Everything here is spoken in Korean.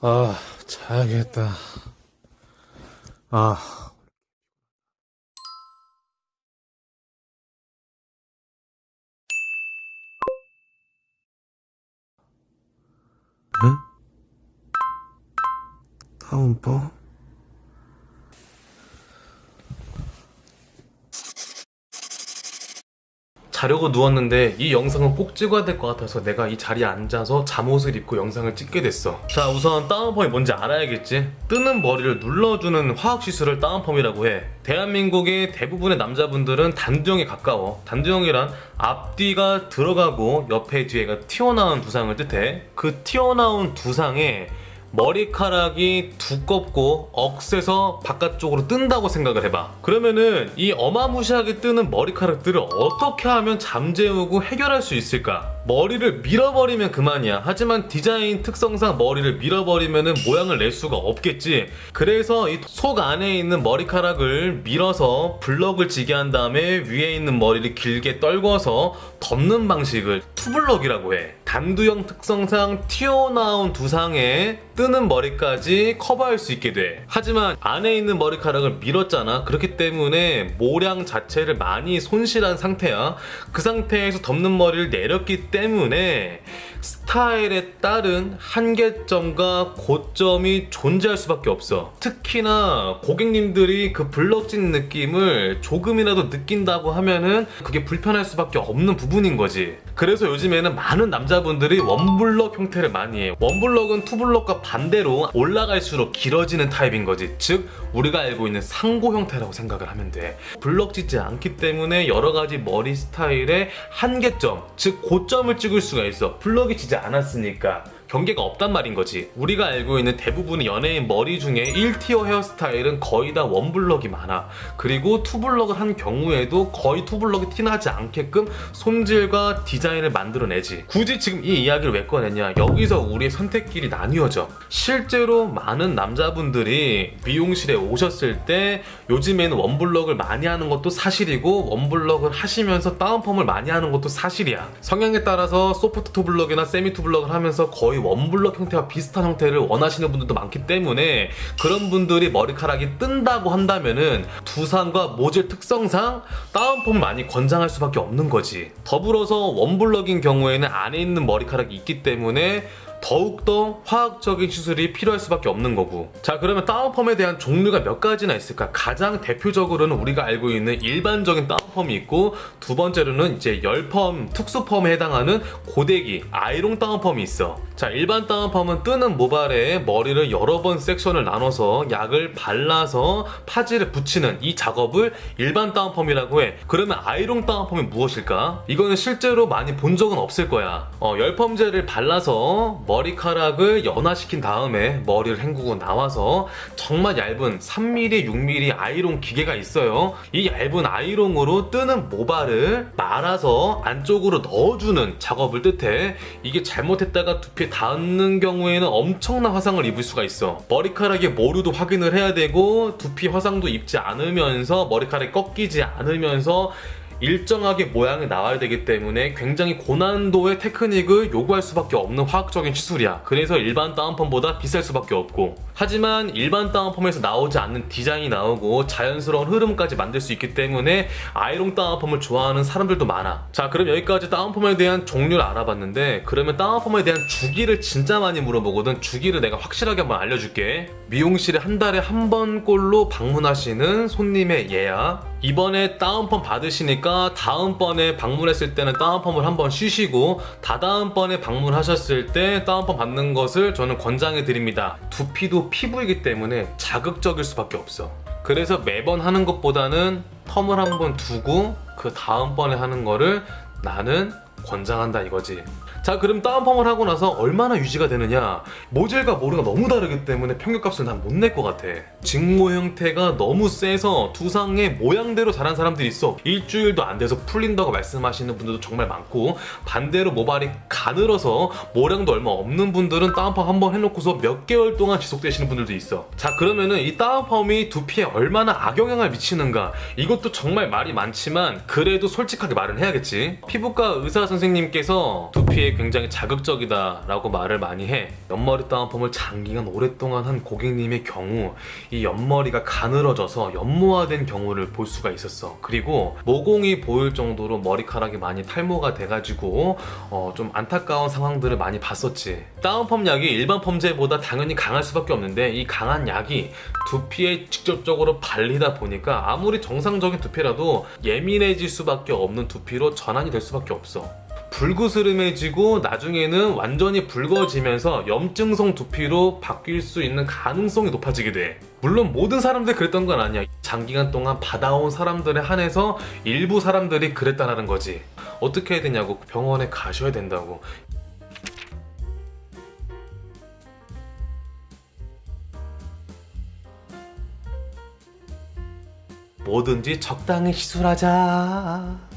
아, 자야겠다. 아. 응? 다운법? 자려고 누웠는데 이 영상은 꼭 찍어야 될 것 같아서 내가 이 자리에 앉아서 잠옷을 입고 영상을 찍게 됐어. 자 우선 다운펌이 뭔지 알아야겠지? 뜨는 머리를 눌러주는 화학시술을 다운펌이라고 해. 대한민국의 대부분의 남자분들은 단두형에 가까워. 단두형이란 앞뒤가 들어가고 옆에 뒤에가 튀어나온 두상을 뜻해. 그 튀어나온 두상에 머리카락이 두껍고 억세서 바깥쪽으로 뜬다고 생각을 해봐. 그러면은 이 어마무시하게 뜨는 머리카락들을 어떻게 하면 잠재우고 해결할 수 있을까? 머리를 밀어버리면 그만이야. 하지만 디자인 특성상 머리를 밀어버리면 모양을 낼 수가 없겠지. 그래서 이 속 안에 있는 머리카락을 밀어서 블럭을 지게 한 다음에 위에 있는 머리를 길게 떨궈서 덮는 방식을 two block이라고 해. 단두형 특성상 튀어나온 두상에 뜨는 머리까지 커버할 수 있게 돼. 하지만 안에 있는 머리카락을 밀었잖아. 그렇기 때문에 모량 자체를 많이 손실한 상태야. 그 상태에서 덮는 머리를 내렸기 때문에 스타일에 따른 한계점과 고점이 존재할 수밖에 없어. 특히나 고객님들이 그 블럭진 느낌을 조금이라도 느낀다고 하면은 그게 불편할 수밖에 없는 부분인 거지. 그래서 요즘에는 많은 남자분들이 one block 형태를 많이 해 원블럭은 투블럭과 반대로 올라갈수록 길어지는 타입인 거지. 즉 우리가 알고 있는 상고 형태라고 생각을 하면 돼. 블럭지지 않기 때문에 여러 가지 머리 스타일의 한계점 즉 고점을 찍을 수가 있어. 블럭이 지지 않았으니까 경계가 없단 말인 거지. 우리가 알고 있는 대부분의 연예인 머리 중에 1tier 헤어스타일은 거의 다 one block이 많아. 그리고 two block을 한 경우에도 거의 two block이 티나지 않게끔 손질과 디자인을 만들어내지. 굳이 지금 이 이야기를 왜 꺼냈냐? 여기서 우리의 선택길이 나뉘어져. 실제로 많은 남자분들이 미용실에 오셨을 때 요즘에는 one block을 많이 하는 것도 사실이고 one block을 하시면서 다운펌을 많이 하는 것도 사실이야. 성향에 따라서 소프트 투블럭이나 세미 투블럭을 하면서 거의 one block 형태와 비슷한 형태를 원하시는 분들도 많기 때문에 그런 분들이 머리카락이 뜬다고 한다면은 두상과 모질 특성상 다운펌을 많이 권장할 수밖에 없는 거지. 더불어서 one block인 경우에는 안에 있는 머리카락이 있기 때문에 더욱더 화학적인 시술이 필요할 수밖에 없는 거고. 자 그러면 다운펌에 대한 종류가 몇 가지나 있을까? 가장 대표적으로는 우리가 알고 있는 일반적인 다운펌이 있고 두 번째로는 이제 열펌, 특수펌에 해당하는 고데기, 아이롱 다운펌이 있어. 자 일반 다운펌은 뜨는 모발에 머리를 여러 번 section을 나눠서 약을 발라서 파지를 붙이는 이 작업을 일반 다운펌이라고 해. 그러면 아이롱 다운펌이 무엇일까? 이거는 실제로 많이 본 적은 없을 거야. 어, 열펌제를 발라서 머리 카락을 연화시킨 다음에 머리를 헹구고 나와서 정말 얇은 3mm, 6mm 아이롱 기계가 있어요. 이 얇은 아이롱으로 뜨는 모발을 말아서 안쪽으로 넣어주는 작업을 뜻해 이게 잘못했다가 두피에 닿는 경우에는 엄청난 화상을 입을 수가 있어. 머리카락의 모루도 확인을 해야 되고 두피 화상도 입지 않으면서 머리카락이 꺾이지 않으면서 일정하게 모양이 나와야 되기 때문에 굉장히 고난도의 테크닉을 요구할 수밖에 없는 화학적인 시술이야. 그래서 일반 다운펌보다 비쌀 수밖에 없고. 하지만 일반 다운펌에서 나오지 않는 디자인이 나오고 자연스러운 흐름까지 만들 수 있기 때문에 아이롱 다운펌을 좋아하는 사람들도 많아. 자 그럼 여기까지 다운펌에 대한 종류를 알아봤는데 그러면 다운펌에 대한 주기를 진짜 많이 물어보거든. 주기를 내가 확실하게 한번 알려줄게 미용실에 한 달에 한 번꼴로 방문하시는 손님의 예약. 이번에 다운펌 받으시니까 다음번에 방문했을 때는 다운펌을 한번 쉬시고 다다음번에 방문하셨을 때 다운펌 받는 것을 저는 권장해 드립니다. 두피도 피부이기 때문에 자극적일 수밖에 없어. 그래서 매번 하는 것보다는 텀을 한번 두고 그 다음번에 하는 거를 나는 권장한다 이거지. 자 그럼 다운펌을 하고 나서 얼마나 유지가 되느냐? 모질과 모르가 너무 다르기 때문에 평균값을 난 못 낼 것 같아. 직모 형태가 너무 세서 두상의 모양대로 자란 사람들이 있어. 일주일도 안 돼서 풀린다고 말씀하시는 분들도 정말 많고 반대로 모발이 가늘어서 모량도 얼마 없는 분들은 다운펌 한번 해놓고서 몇 개월 동안 지속되시는 분들도 있어. 자 그러면은 이 다운펌이 두피에 얼마나 악영향을 미치는가? 이것도 정말 말이 많지만 그래도 솔직하게 말은 해야겠지. 피부과 의사 선생님께서 두피에 굉장히 자극적이다 라고 말을 많이 해. 옆머리 다운펌을 장기간 오랫동안 한 고객님의 경우 이 옆머리가 가늘어져서 연모화된 경우를 볼 수가 있었어. 그리고 모공이 보일 정도로 머리카락이 많이 탈모가 돼가지고 어, 좀 안타까운 상황들을 많이 봤었지. 다운펌 약이 일반 펌제보다 당연히 강할 수밖에 없는데 이 강한 약이 두피에 직접적으로 발리다 보니까 아무리 정상적인 두피라도 예민해질 수밖에 없는 두피로 전환이 될 수밖에 없어. 불그스름해지고 나중에는 완전히 붉어지면서 염증성 두피로 바뀔 수 있는 가능성이 높아지게 돼. 물론 모든 사람들이 그랬던 건 아니야. 장기간 동안 받아온 사람들에 한해서 일부 사람들이 그랬다라는 거지. 어떻게 해야 되냐고 병원에 가셔야 된다고. 뭐든지 적당히 시술하자.